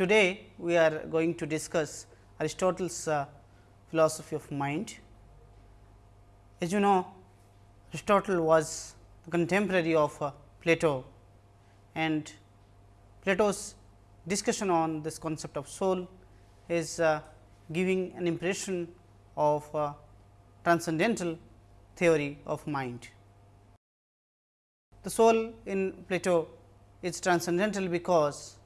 Today, we are going to discuss Aristotle's uh, philosophy of mind. As you know, Aristotle was the contemporary of uh, Plato and Plato's discussion on this concept of soul is uh, giving an impression of uh, transcendental theory of mind. The soul in Plato is transcendental because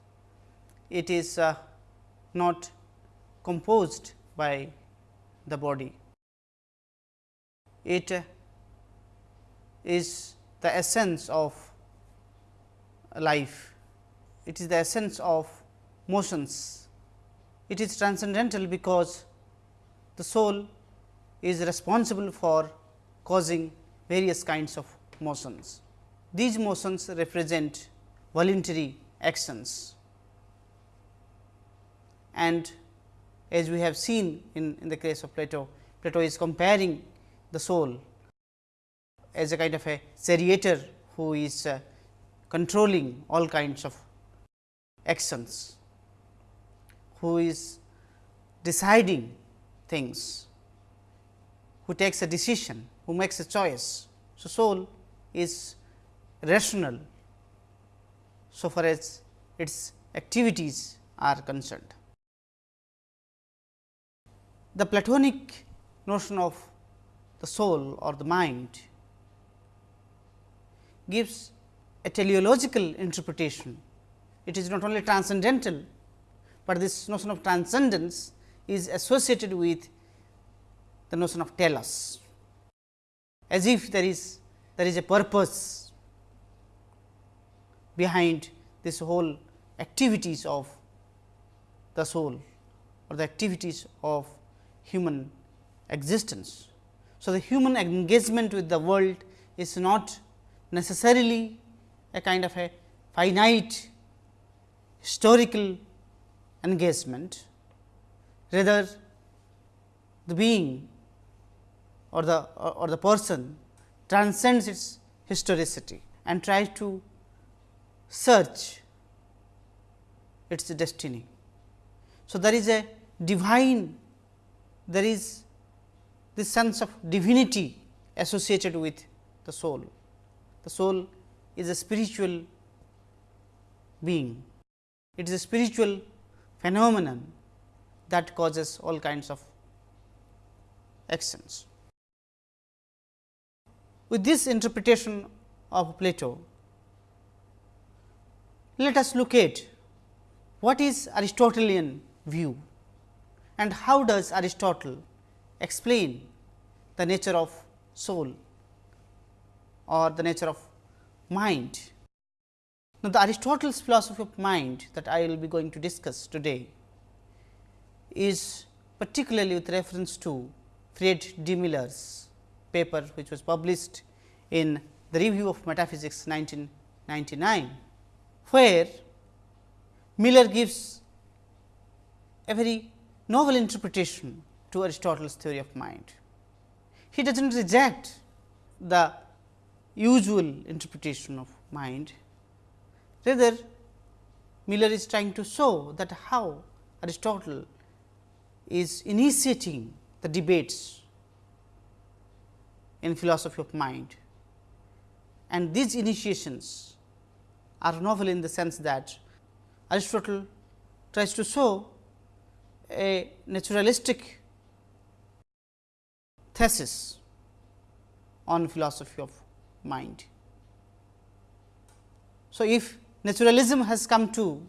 it is uh, not composed by the body. It is the essence of life, it is the essence of motions. It is transcendental because the soul is responsible for causing various kinds of motions. These motions represent voluntary actions and as we have seen in, in the case of Plato, Plato is comparing the soul as a kind of a charioteer who is uh, controlling all kinds of actions, who is deciding things, who takes a decision, who makes a choice. So, soul is rational so far as its activities are concerned. The Platonic notion of the soul or the mind gives a teleological interpretation. It is not only transcendental, but this notion of transcendence is associated with the notion of telos, as if there is there is a purpose behind this whole activities of the soul or the activities of human existence. So, the human engagement with the world is not necessarily a kind of a finite historical engagement, rather the being or the or the person transcends its historicity and tries to search its destiny. So, there is a divine, there is this sense of divinity associated with the soul. The soul is a spiritual being. It is a spiritual phenomenon that causes all kinds of actions. With this interpretation of Plato, let us look at what is Aristotelian view and how does Aristotle explain the nature of soul or the nature of mind. Now, the Aristotle's philosophy of mind that I will be going to discuss today is particularly with reference to Fred D. Miller's paper which was published in the Review of Metaphysics 1999 where Miller gives a very novel interpretation to Aristotle's theory of mind. He does not reject the usual interpretation of mind, rather Miller is trying to show that how Aristotle is initiating the debates in philosophy of mind. And these initiations are novel in the sense that Aristotle tries to show a naturalistic thesis on philosophy of mind. So, if naturalism has come to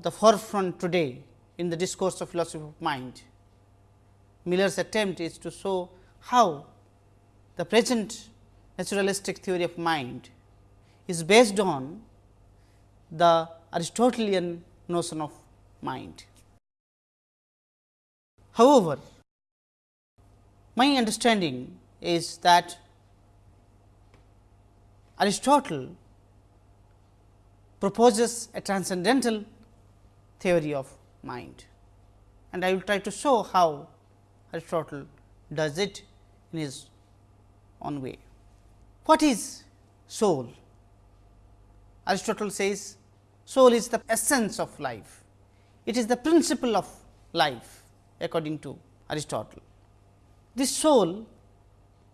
the forefront today in the discourse of philosophy of mind, Miller's attempt is to show how the present naturalistic theory of mind is based on the Aristotelian notion of mind. However, my understanding is that Aristotle proposes a transcendental theory of mind and I will try to show how Aristotle does it in his own way. What is soul? Aristotle says soul is the essence of life. It is the principle of life according to Aristotle. This soul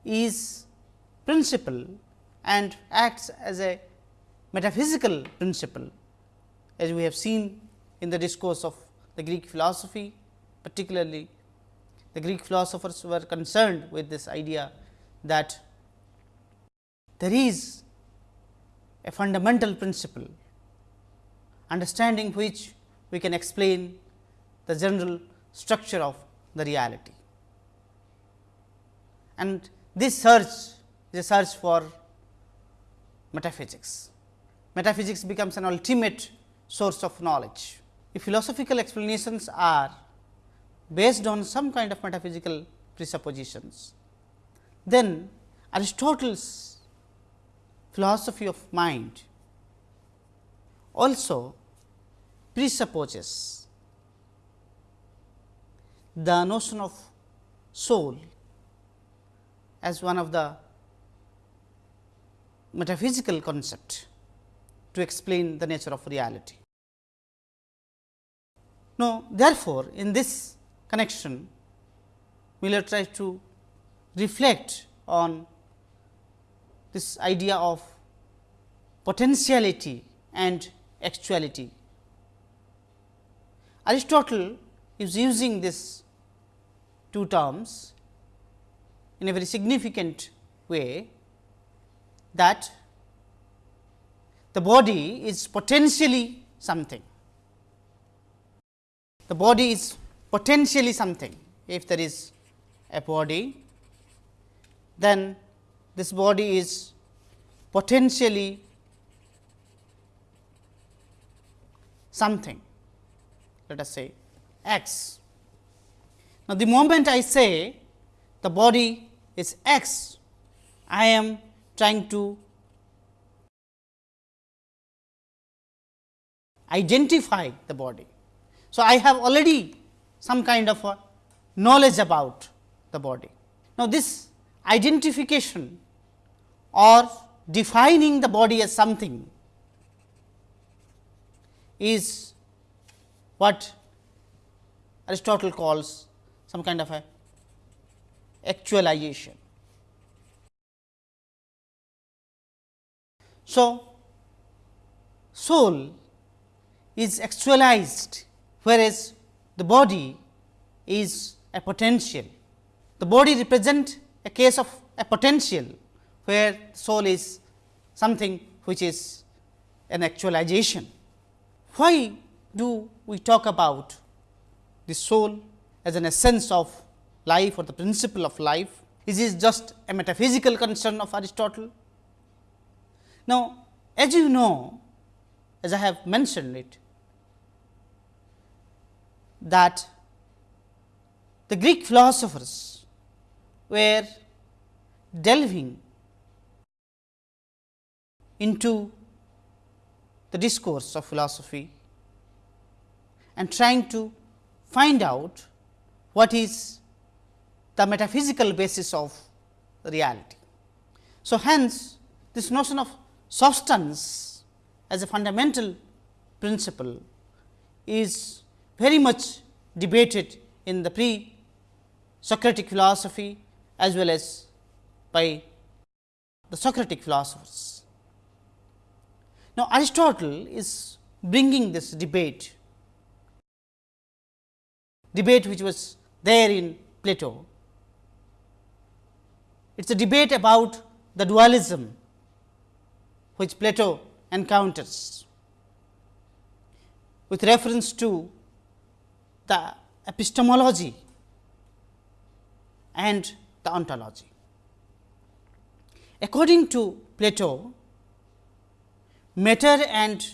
is principle and acts as a metaphysical principle as we have seen in the discourse of the Greek philosophy particularly the Greek philosophers were concerned with this idea that there is a fundamental principle understanding which we can explain the general structure of the reality. And this search is a search for metaphysics. Metaphysics becomes an ultimate source of knowledge. If philosophical explanations are based on some kind of metaphysical presuppositions, then Aristotle's philosophy of mind also presupposes the notion of soul as one of the metaphysical concept to explain the nature of reality. Now, therefore, in this connection, Miller tries to reflect on this idea of potentiality and actuality. Aristotle is using these two terms in a very significant way that the body is potentially something. The body is potentially something. If there is a body, then this body is potentially something, let us say x. Now, the moment I say the body is x, I am trying to identify the body. So, I have already some kind of a knowledge about the body. Now, this identification or defining the body as something is what Aristotle calls some kind of a actualization. So, soul is actualized, whereas the body is a potential. The body represent a case of a potential, where soul is something which is an actualization. Why do we talk about the soul as an essence of life or the principle of life? Is this just a metaphysical concern of Aristotle? Now, as you know, as I have mentioned it, that the Greek philosophers were delving into the discourse of philosophy and trying to find out what is the metaphysical basis of reality. So, hence this notion of substance as a fundamental principle is very much debated in the pre Socratic philosophy as well as by the Socratic philosophers. Now, Aristotle is bringing this debate, debate which was there in Plato. It is a debate about the dualism which Plato encounters with reference to the epistemology and the ontology. According to Plato, matter and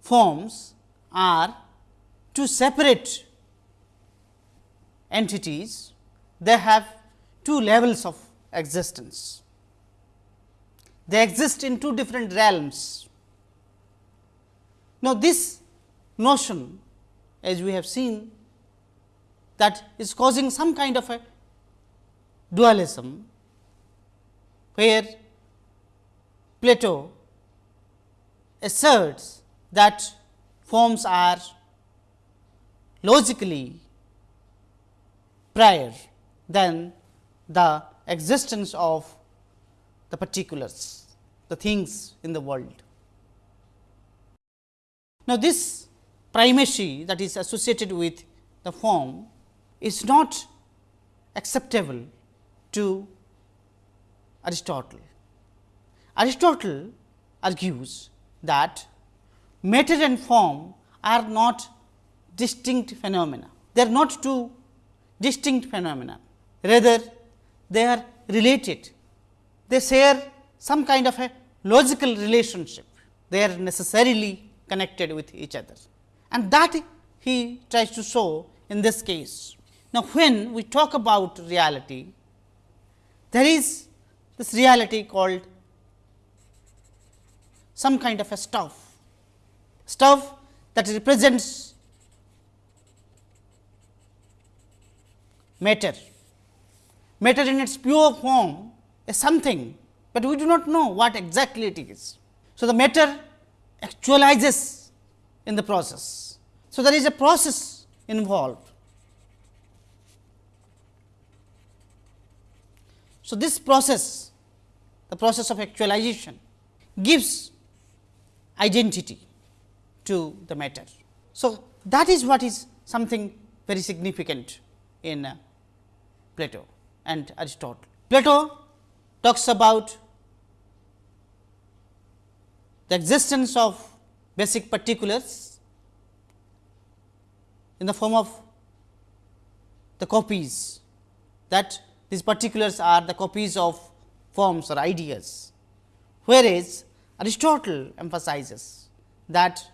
forms are two separate entities, they have two levels of existence. They exist in two different realms. Now, this notion as we have seen that is causing some kind of a dualism, where Plato asserts that forms are logically prior than the existence of the particulars, the things in the world. Now, this primacy that is associated with the form is not acceptable to Aristotle. Aristotle argues that matter and form are not distinct phenomena. They are not two distinct phenomena, rather they are related. They share some kind of a logical relationship. They are necessarily connected with each other and that he tries to show in this case. Now, when we talk about reality, there is this reality called some kind of a stuff, stuff that represents matter. Matter in its pure form is something, but we do not know what exactly it is. So, the matter actualizes in the process. So, there is a process involved. So, this process, the process of actualization gives identity to the matter. So, that is what is something very significant in uh, Plato and Aristotle. Plato talks about the existence of basic particulars in the form of the copies that these particulars are the copies of forms or ideas, whereas Aristotle emphasizes that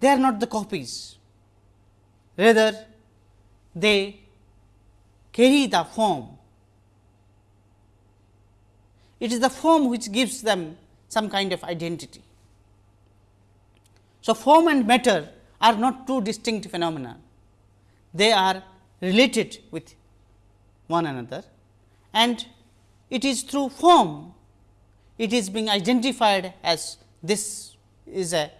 they are not the copies, rather they carry the form. It is the form which gives them some kind of identity. So, form and matter are not two distinct phenomena, they are related with one another and it is through form it is being identified as this is a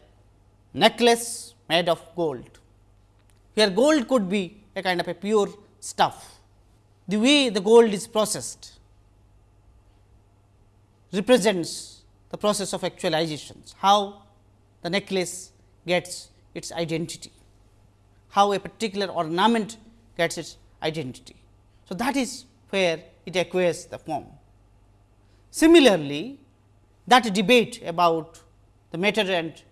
necklace made of gold. Here gold could be a kind of a pure stuff. The way the gold is processed represents the process of actualizations, how the necklace gets its identity, how a particular ornament gets its identity. So, that is where it acquires the form. Similarly, that debate about the matter and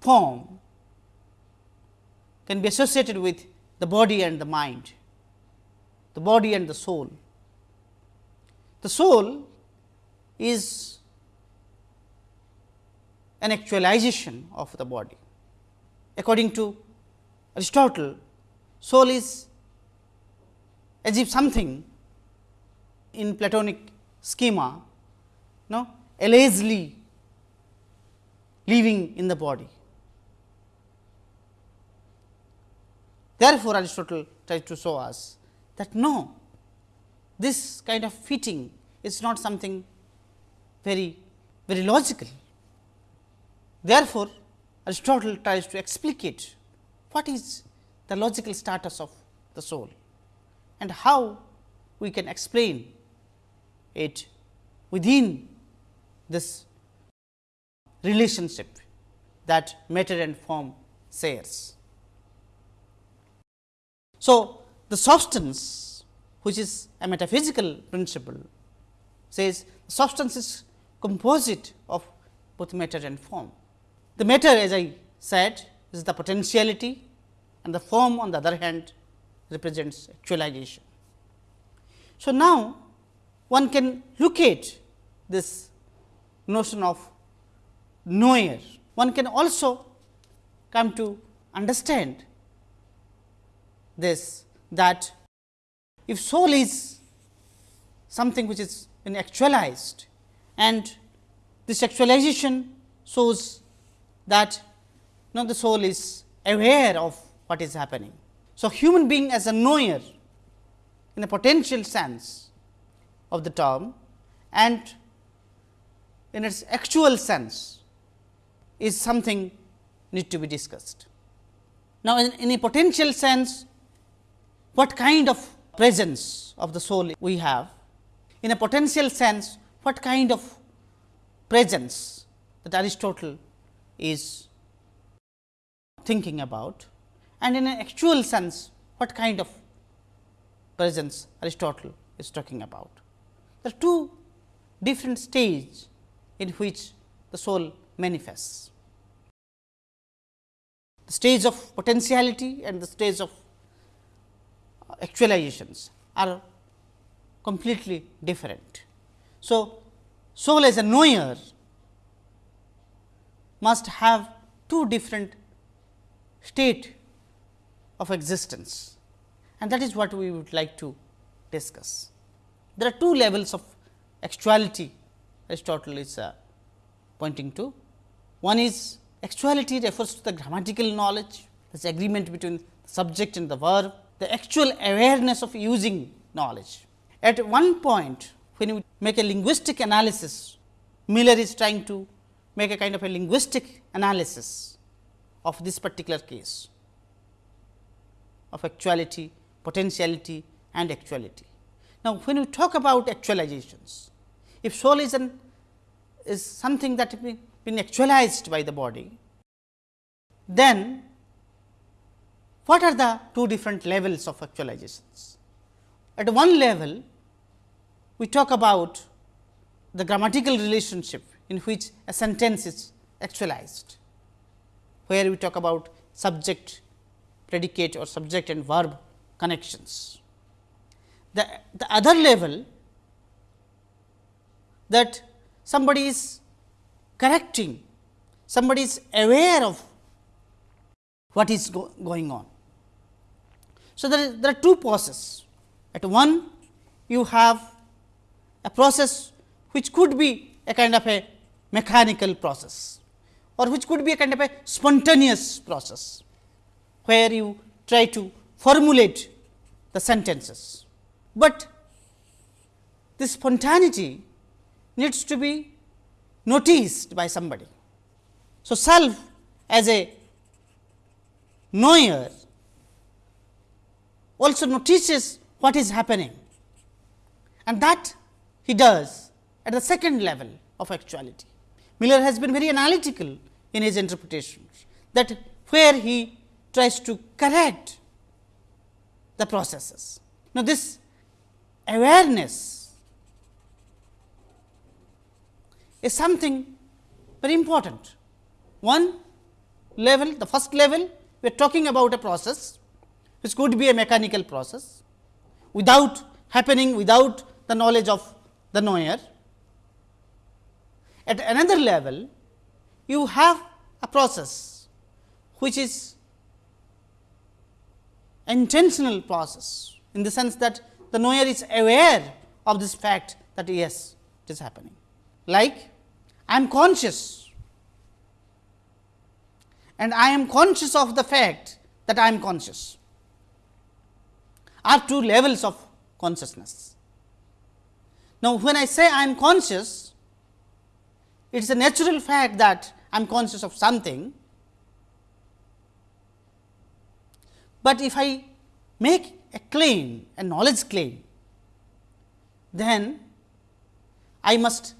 form can be associated with the body and the mind, the body and the soul. The soul is an actualization of the body. According to Aristotle, soul is as if something in Platonic schema, no, allegedly living in the body. Therefore, Aristotle tries to show us that no, this kind of fitting is not something very, very logical. Therefore, Aristotle tries to explicate what is the logical status of the soul and how we can explain it within this relationship that matter and form shares. So, the substance which is a metaphysical principle says substance is composite of both matter and form. The matter as I said is the potentiality and the form on the other hand represents actualization. So, now one can look at this notion of knower. One can also come to understand this that if soul is something which is been actualized and this actualization shows that you know, the soul is aware of what is happening. So, human being as a knower in a potential sense of the term and in its actual sense is something need to be discussed. Now, in, in a potential sense, what kind of presence of the soul we have? In a potential sense, what kind of presence that Aristotle is thinking about and in an actual sense what kind of presence Aristotle is talking about. There are two different stages in which the soul manifests. The stage of potentiality and the stage of actualizations are completely different. So, soul as a knower must have two different state of existence and that is what we would like to discuss. There are two levels of actuality Aristotle is uh, pointing to. One is actuality refers to the grammatical knowledge, this agreement between the subject and the verb, the actual awareness of using knowledge. At one point, when you make a linguistic analysis, Miller is trying to make a kind of a linguistic analysis of this particular case of actuality, potentiality and actuality. Now, when we talk about actualizations, if soul is an is something that has been actualized by the body, then what are the two different levels of actualizations? At one level, we talk about the grammatical relationship in which a sentence is actualized, where we talk about subject, predicate or subject and verb connections. The, the other level that somebody is correcting, somebody is aware of what is go going on. So, there, is, there are two processes. At one, you have a process which could be a kind of a mechanical process or which could be a kind of a spontaneous process, where you try to formulate the sentences. But this spontaneity needs to be noticed by somebody. So, self as a knower also notices what is happening and that he does at the second level of actuality. Miller has been very analytical in his interpretations that where he tries to correct the processes. Now, this awareness is something very important. One level, the first level we are talking about a process which could be a mechanical process without happening without the knowledge of the knower. At another level, you have a process which is intentional process in the sense that the knower is aware of this fact that yes, it is happening. Like I am conscious and I am conscious of the fact that I am conscious are two levels of consciousness. Now, when I say I am conscious, it is a natural fact that I am conscious of something, but if I make a claim, a knowledge claim, then I must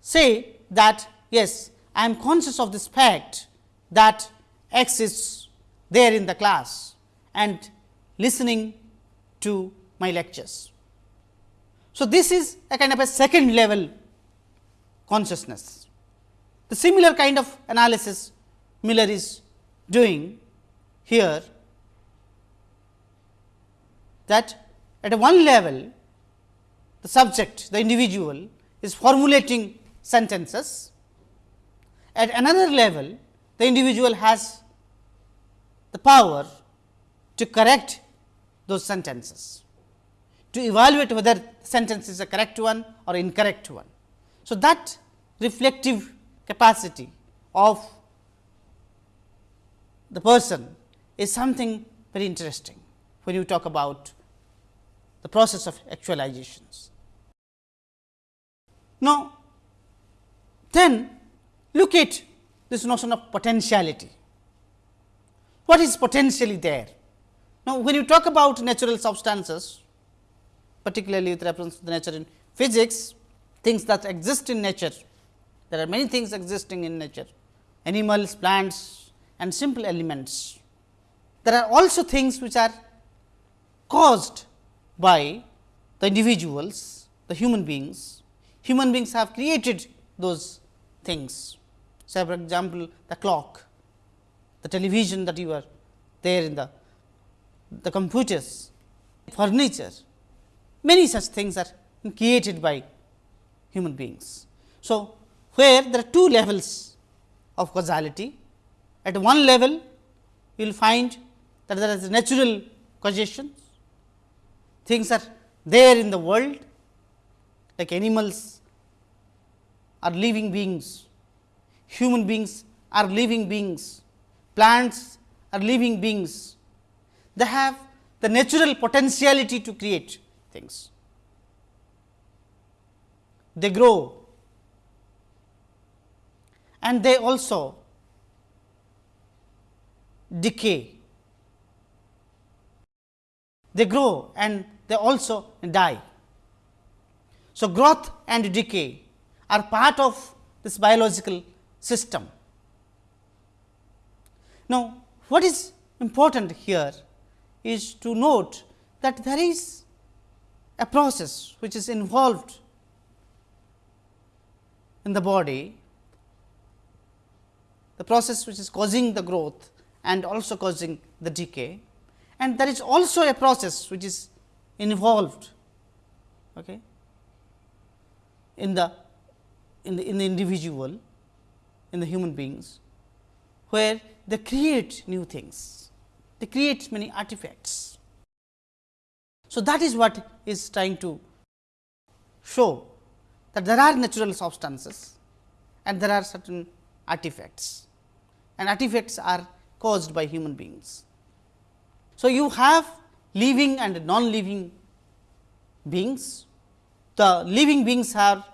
say that yes, I am conscious of this fact that X is there in the class and listening to my lectures. So, this is a kind of a second level consciousness. The similar kind of analysis Miller is doing here that at one level the subject the individual is formulating sentences. At another level the individual has the power to correct those sentences, to evaluate whether sentence is a correct one or incorrect one. So, that reflective capacity of the person is something very interesting when you talk about the process of actualizations. Now, then look at this notion of potentiality. What is potentially there? Now, when you talk about natural substances, particularly with reference to the nature in physics, things that exist in nature, there are many things existing in nature, animals, plants and simple elements. There are also things which are caused by the individuals, the human beings. Human beings have created those things. Say for example, the clock, the television that you are there in the, the computers, furniture, many such things are created by human beings. So, where there are two levels of causality, at one level you will find that there is natural causation, things are there in the world like animals are living beings, human beings are living beings, plants are living beings. They have the natural potentiality to create things. They grow and they also decay. They grow and they also die. So, growth and decay are part of this biological system. Now, what is important here is to note that there is a process which is involved in the body, the process which is causing the growth and also causing the decay. And there is also a process which is involved okay, in the in the in the individual in the human beings where they create new things they create many artifacts so that is what is trying to show that there are natural substances and there are certain artifacts and artifacts are caused by human beings so you have living and non-living beings. The living beings have,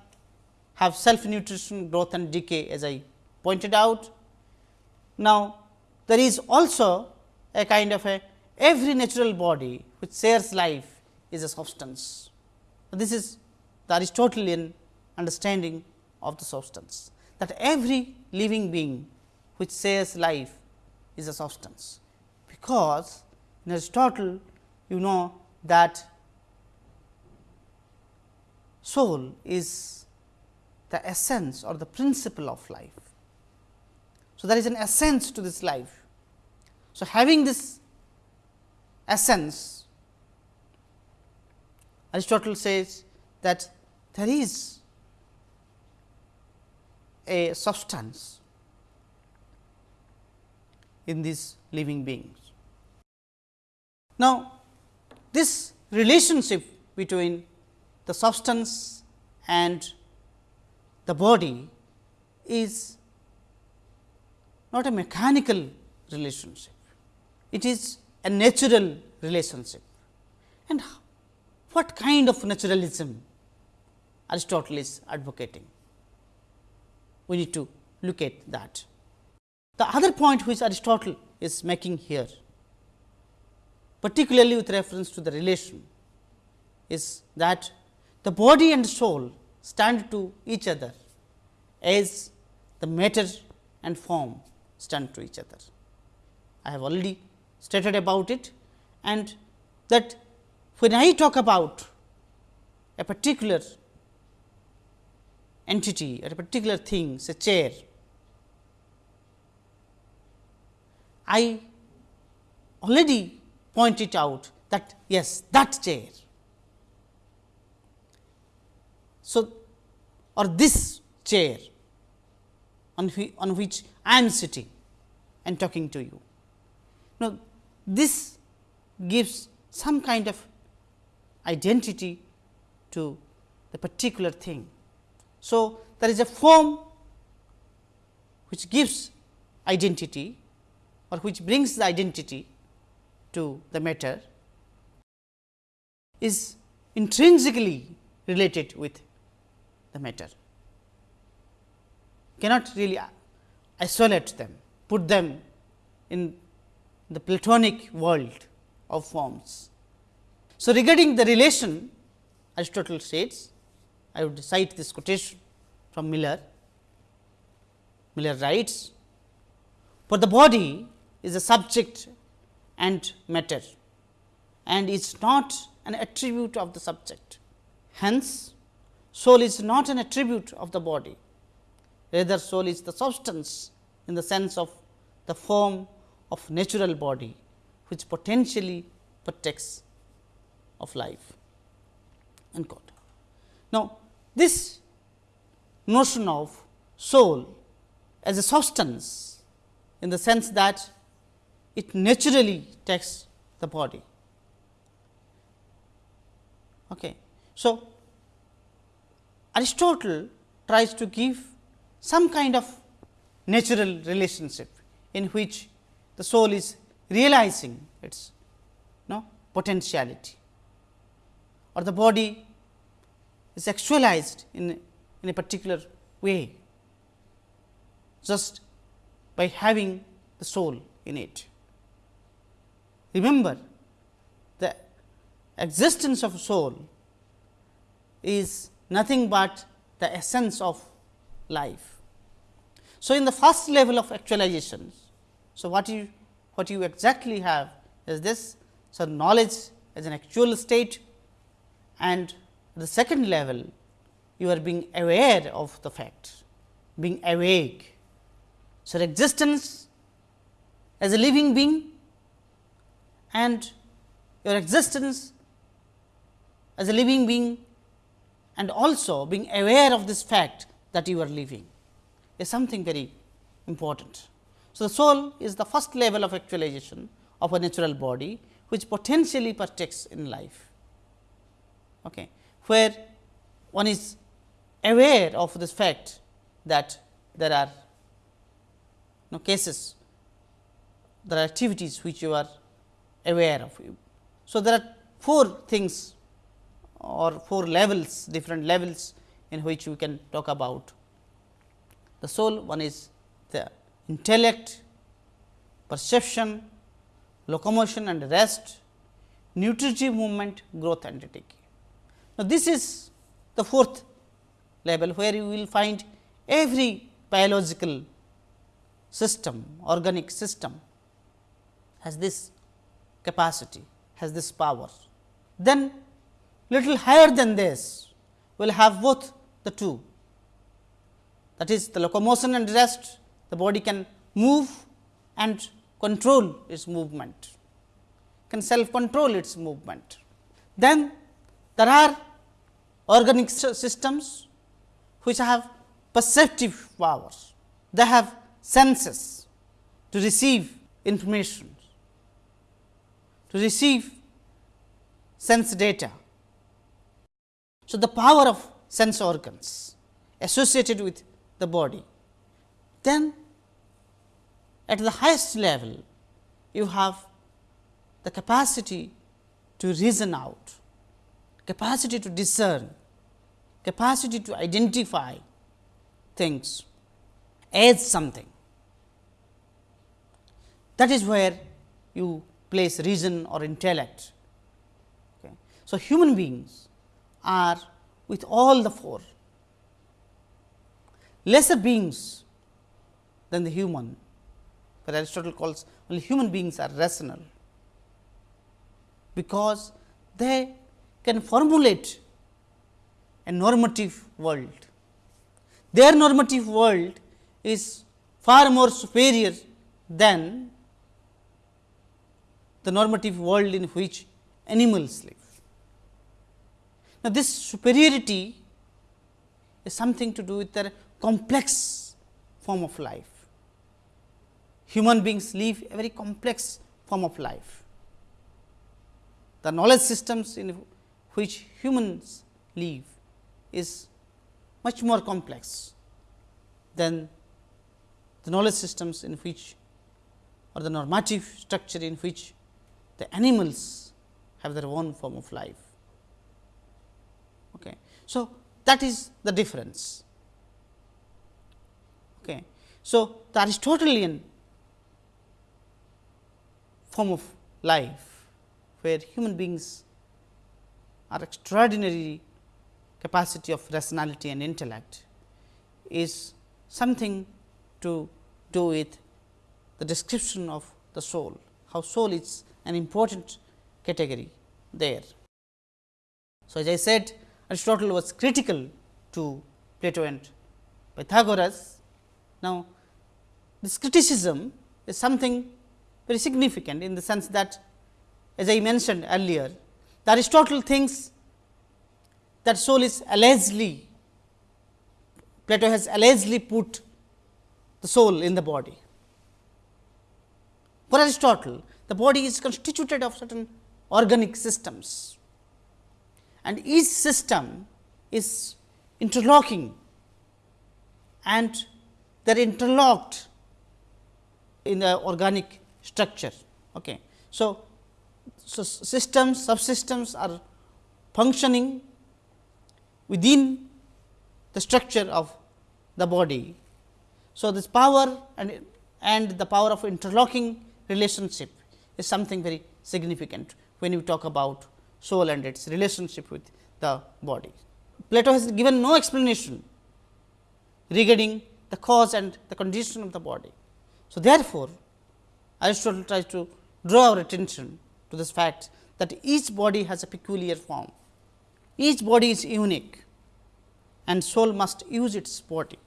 have self nutrition, growth and decay as I pointed out. Now, there is also a kind of a every natural body which shares life is a substance. This is the Aristotelian understanding of the substance that every living being which shares life is a substance, because in Aristotle you know that soul is the essence or the principle of life. So, there is an essence to this life. So, having this essence, Aristotle says that there is a substance in these living beings. Now, this relationship between the substance and the body is not a mechanical relationship, it is a natural relationship. And what kind of naturalism Aristotle is advocating? We need to look at that. The other point which Aristotle is making here particularly with reference to the relation is that the body and soul stand to each other as the matter and form stand to each other. I have already stated about it and that when I talk about a particular entity or a particular thing say chair, I already point it out that yes that chair. So, or this chair on, on which I am sitting and talking to you. Now, this gives some kind of identity to the particular thing. So, there is a form which gives identity or which brings the identity to the matter is intrinsically related with the matter. Cannot really isolate them, put them in the Platonic world of forms. So, regarding the relation Aristotle states, I would cite this quotation from Miller. Miller writes, for the body is a subject and matter and is not an attribute of the subject. Hence, soul is not an attribute of the body, rather soul is the substance in the sense of the form of natural body, which potentially partakes of life. Unquote. Now, this notion of soul as a substance in the sense that it naturally takes the body. Okay. So, Aristotle tries to give some kind of natural relationship in which the soul is realizing its no, potentiality or the body is actualized in, in a particular way just by having the soul in it. Remember, the existence of soul is nothing but the essence of life. So, in the first level of actualizations, so what you what you exactly have is this. So, knowledge as an actual state and the second level you are being aware of the fact, being awake. So, existence as a living being and your existence as a living being and also being aware of this fact that you are living is something very important. So, the soul is the first level of actualization of a natural body, which potentially partakes in life, okay, where one is aware of this fact that there are no cases, there are activities which you are aware of. So, there are four things or four levels different levels in which we can talk about the soul. One is the intellect, perception, locomotion and rest, nutritive movement, growth and decay. Now, this is the fourth level where you will find every biological system, organic system has this capacity, has this power. Then little higher than this will have both the two that is the locomotion and rest the body can move and control its movement, can self control its movement. Then there are organic systems which have perceptive powers, they have senses to receive information, to receive sense data. So, the power of sense organs associated with the body. Then at the highest level you have the capacity to reason out, capacity to discern, capacity to identify things as something. That is where you place reason or intellect. Okay. So, human beings are with all the four lesser beings than the human, but Aristotle calls only human beings are rational, because they can formulate a normative world. Their normative world is far more superior than the normative world in which animals live. Now, this superiority is something to do with their complex form of life. Human beings live a very complex form of life. The knowledge systems in which humans live is much more complex than the knowledge systems in which or the normative structure in which the animals have their own form of life. Okay. So, that is the difference. Okay. So, the Aristotelian form of life, where human beings are extraordinary capacity of rationality and intellect, is something to do with the description of the soul, how soul is an important category there. So, as I said Aristotle was critical to Plato and Pythagoras. Now, this criticism is something very significant in the sense that as I mentioned earlier, Aristotle thinks that soul is allegedly, Plato has allegedly put the soul in the body. For Aristotle, the body is constituted of certain organic systems and each system is interlocking and they are interlocked in the organic structure. Okay. So, so systems subsystems are functioning within the structure of the body. So, this power and and the power of interlocking relationship is something very significant when you talk about soul and its relationship with the body. Plato has given no explanation regarding the cause and the condition of the body. So, therefore, Aristotle tries to draw our attention to this fact that each body has a peculiar form. Each body is unique and soul must use its body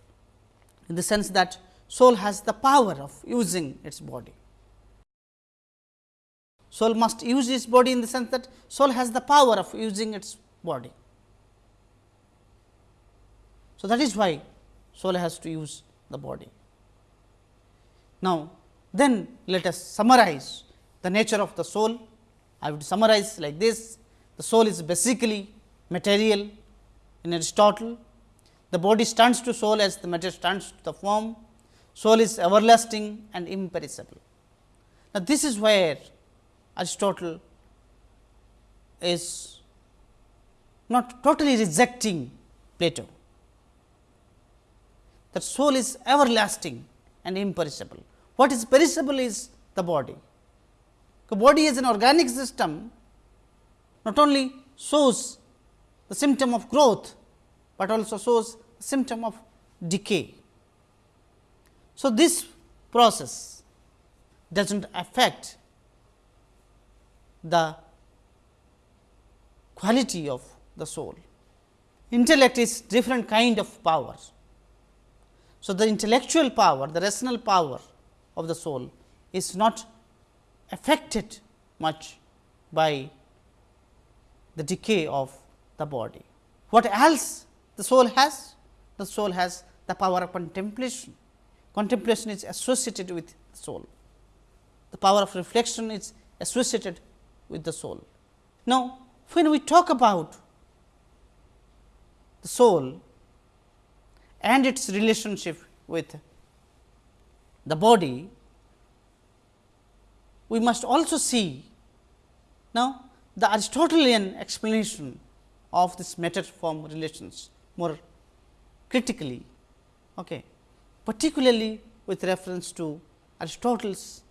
in the sense that soul has the power of using its body. Soul must use its body in the sense that soul has the power of using its body. So, that is why soul has to use the body. Now, then let us summarize the nature of the soul. I would summarize like this, the soul is basically material in Aristotle. The body stands to soul as the matter stands to the form. Soul is everlasting and imperishable. Now, this is where Aristotle is not totally rejecting Plato, that soul is everlasting and imperishable. What is perishable is the body. The body is an organic system, not only shows the symptom of growth, but also shows symptom of decay. So, this process does not affect the quality of the soul. Intellect is different kind of power. So, the intellectual power, the rational power of the soul is not affected much by the decay of the body. What else the soul has? The soul has the power of contemplation. Contemplation is associated with the soul. The power of reflection is associated with the soul. Now, when we talk about the soul and its relationship with the body, we must also see now the Aristotelian explanation of this matter form relations more critically, okay, particularly with reference to Aristotle's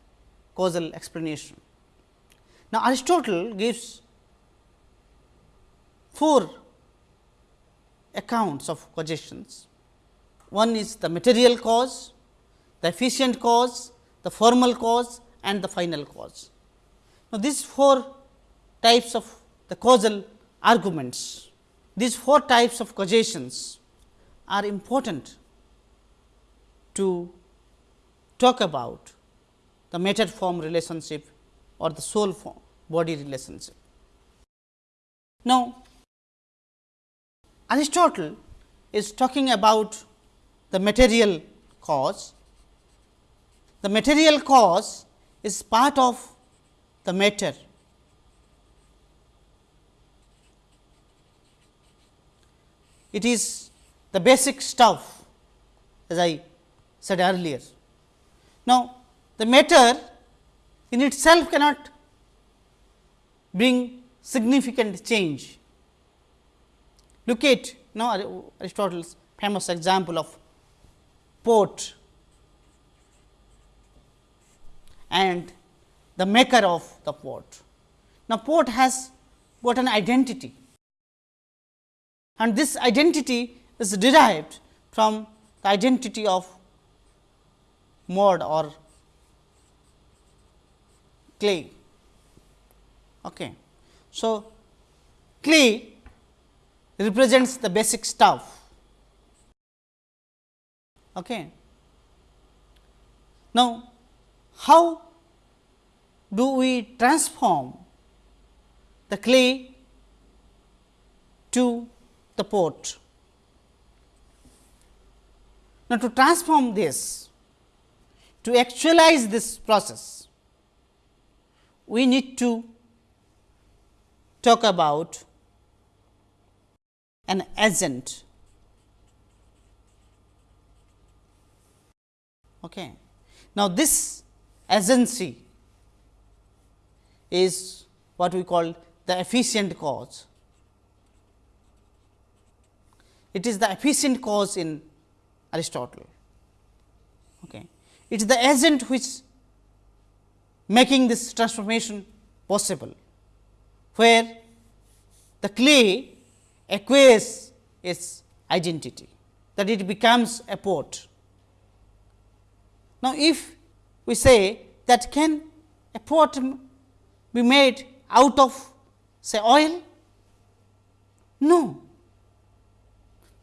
causal explanation. Now, Aristotle gives four accounts of causations. One is the material cause, the efficient cause, the formal cause and the final cause. Now, these four types of the causal arguments, these four types of causations are important to talk about the matter form relationship or the soul form body relationship. Now, Aristotle is talking about the material cause. The material cause is part of the matter. It is the basic stuff as I said earlier. Now, the matter in itself cannot bring significant change. Look at now Aristotle's famous example of pot and the maker of the pot. Now, pot has got an identity and this identity is derived from the identity of mud or clay. Okay. So, clay represents the basic stuff. Okay. Now, how do we transform the clay to the pot? Now, to transform this, to actualize this process, we need to talk about an agent. Okay. Now, this agency is what we call the efficient cause. It is the efficient cause in Aristotle. Okay. It is the agent which making this transformation possible, where the clay acquires its identity, that it becomes a pot. Now, if we say that can a pot be made out of say oil? No,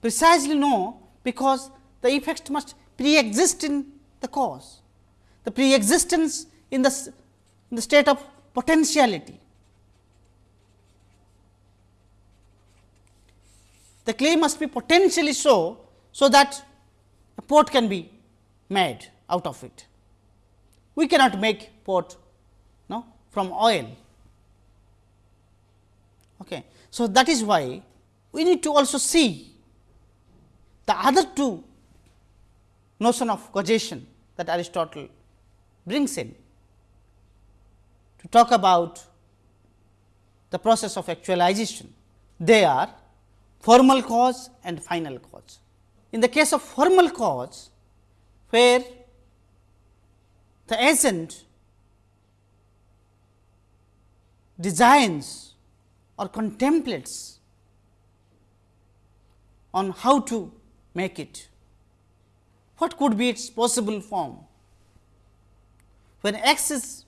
precisely no, because the effect must pre-exist in the cause, the pre-existence in the, in the state of potentiality. The clay must be potentially so, so that a pot can be made out of it. We cannot make pot no, from oil. Okay. So, that is why we need to also see the other two notion of causation that Aristotle brings in to talk about the process of actualization. They are formal cause and final cause. In the case of formal cause, where the agent designs or contemplates on how to make it, what could be its possible form? When x is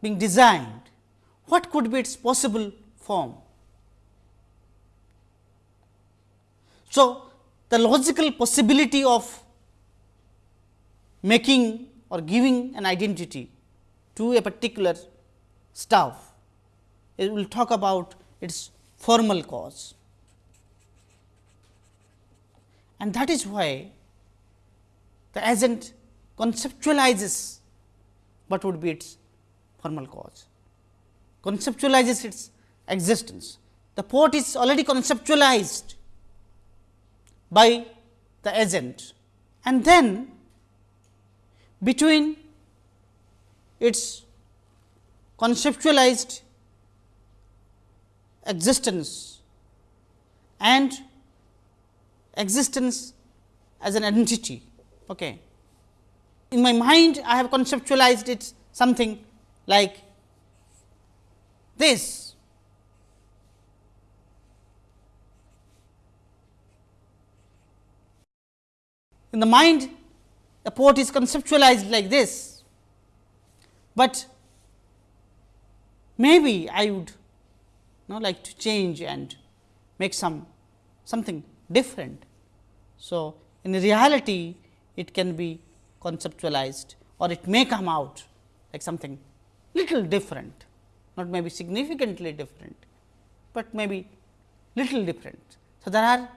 being designed, what could be its possible form? So, the logical possibility of making or giving an identity to a particular stuff, it will talk about its formal cause. And that is why the agent conceptualizes what would be its formal cause, conceptualizes its existence. The pot is already conceptualized by the agent and then between its conceptualized existence and existence as an entity Okay. In my mind, I have conceptualized it something like this. In the mind, the port is conceptualized like this, but maybe I would you know, like to change and make some something different. So, in reality, it can be conceptualized or it may come out like something little different, not maybe significantly different, but maybe little different. So, there are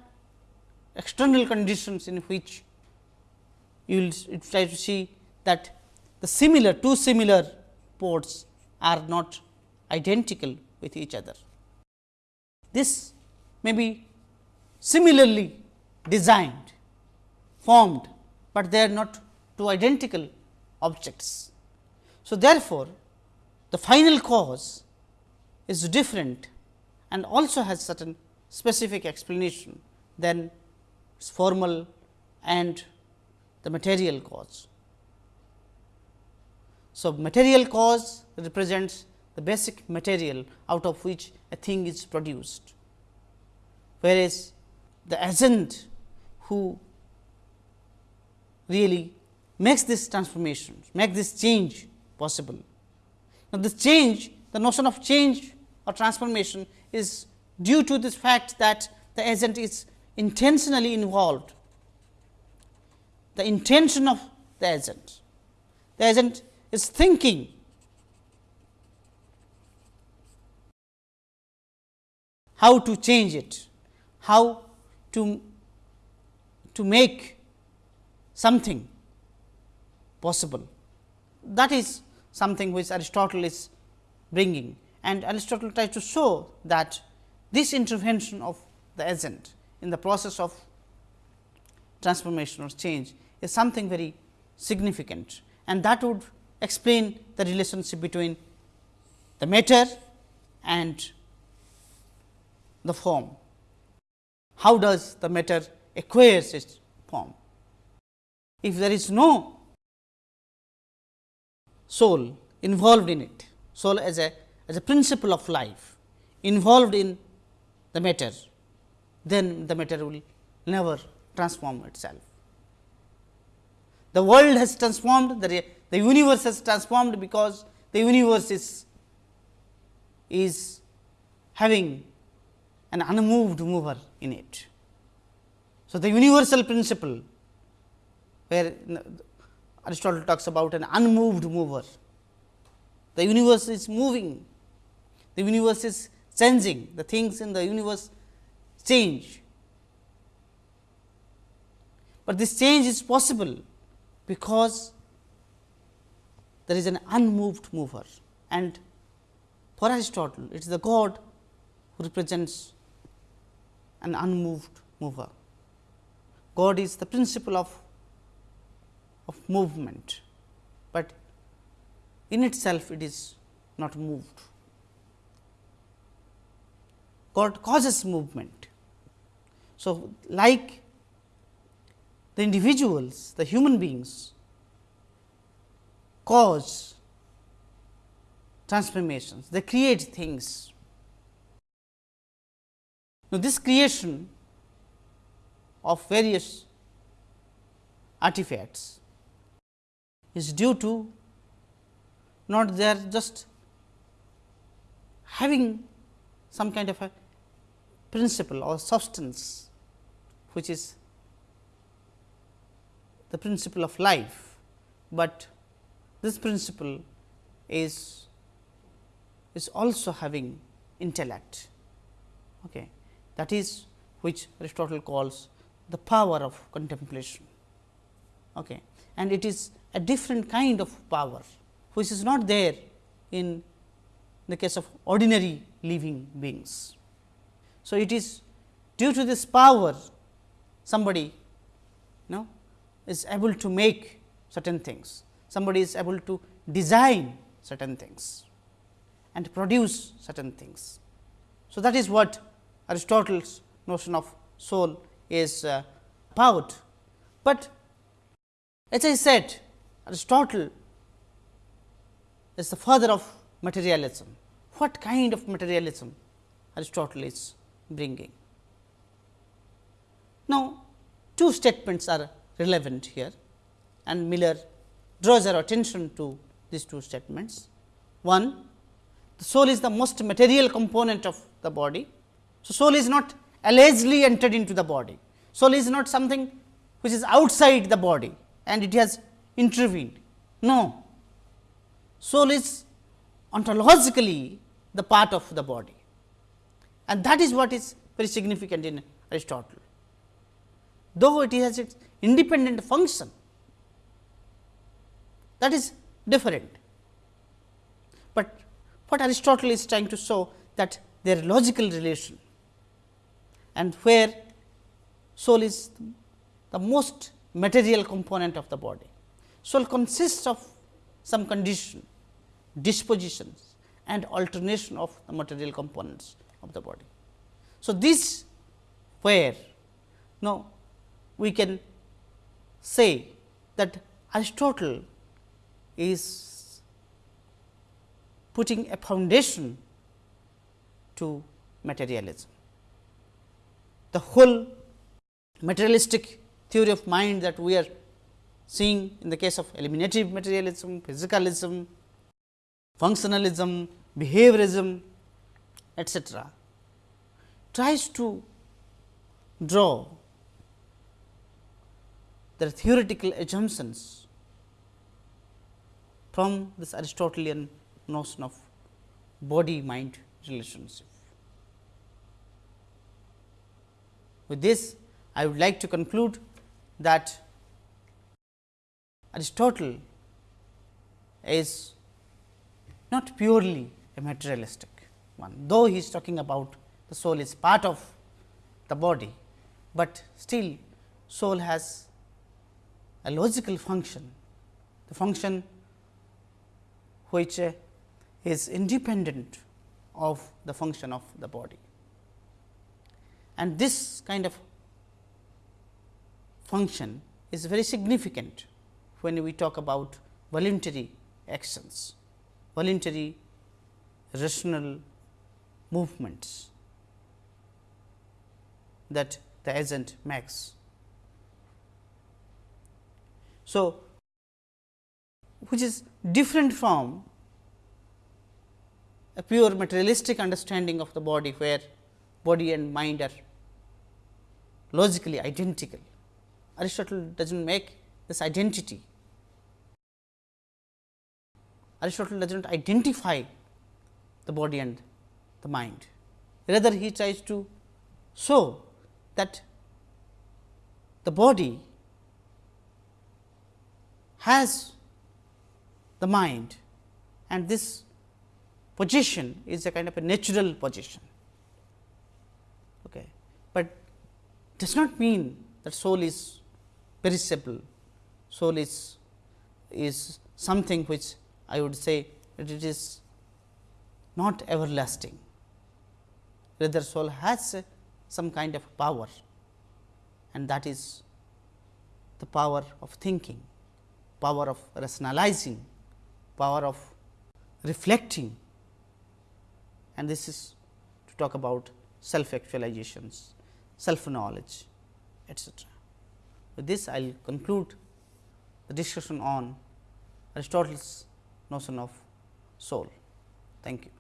external conditions in which you will try to see that the similar two similar pots are not identical with each other. This may be similarly designed, formed but they are not two identical objects. So, therefore, the final cause is different and also has certain specific explanation than formal and the material cause. So, material cause represents the basic material out of which a thing is produced, whereas the agent who really makes this transformation, make this change possible. Now, this change, the notion of change or transformation is due to this fact that the agent is intentionally involved, the intention of the agent. The agent is thinking how to change it, how to, to make something possible. That is something which Aristotle is bringing and Aristotle tries to show that this intervention of the agent in the process of transformation or change is something very significant and that would explain the relationship between the matter and the form. How does the matter acquires its form? If there is no soul involved in it, soul as a as a principle of life involved in the matter, then the matter will never transform itself. The world has transformed, the, the universe has transformed because the universe is, is having an unmoved mover in it. So, the universal principle where Aristotle talks about an unmoved mover, the universe is moving, the universe is changing, the things in the universe change. But this change is possible because there is an unmoved mover and for Aristotle it is the God who represents an unmoved mover. God is the principle of, of movement, but in itself it is not moved. God causes movement. So, like the individuals, the human beings cause transformations, they create things. Now, this creation of various artifacts is due to not they are just having some kind of a principle or substance which is the principle of life, but this principle is is also having intellect okay. that is which Aristotle calls the power of contemplation okay. and it is a different kind of power which is not there in the case of ordinary living beings. So, it is due to this power somebody you know is able to make certain things, somebody is able to design certain things and produce certain things. So, that is what Aristotle's notion of soul is uh, about. But as I said Aristotle is the father of materialism. What kind of materialism Aristotle is bringing. Now, two statements are relevant here and Miller draws our attention to these two statements. One, the soul is the most material component of the body. So, soul is not allegedly entered into the body. Soul is not something which is outside the body and it has intervened. No, soul is ontologically the part of the body and that is what is very significant in Aristotle. Though it has its independent function, that is different. But what Aristotle is trying to show that their logical relation and where soul is the most material component of the body. Soul consists of some condition, dispositions and alternation of the material components of the body. So, this where now we can say that Aristotle is putting a foundation to materialism. The whole materialistic theory of mind that we are seeing in the case of eliminative materialism, physicalism, functionalism, behaviorism etcetera, tries to draw the theoretical assumptions from this Aristotelian notion of body mind relationship. With this, I would like to conclude that Aristotle is not purely a materialistic one, though he is talking about the soul is part of the body, but still soul has a logical function, the function which is independent of the function of the body. And this kind of function is very significant when we talk about voluntary actions, voluntary rational movements that the agent makes. So, which is different from a pure materialistic understanding of the body, where body and mind are logically identical. Aristotle does not make this identity. Aristotle does not identify the body and the mind. Rather, he tries to show that the body has the mind and this position is a kind of a natural position. Okay. But does not mean that soul is perishable, soul is, is something which I would say that it is not everlasting. Rather soul has some kind of power and that is the power of thinking, power of rationalizing, power of reflecting and this is to talk about self actualizations, self knowledge etcetera. With this I will conclude the discussion on Aristotle's notion of soul. Thank you.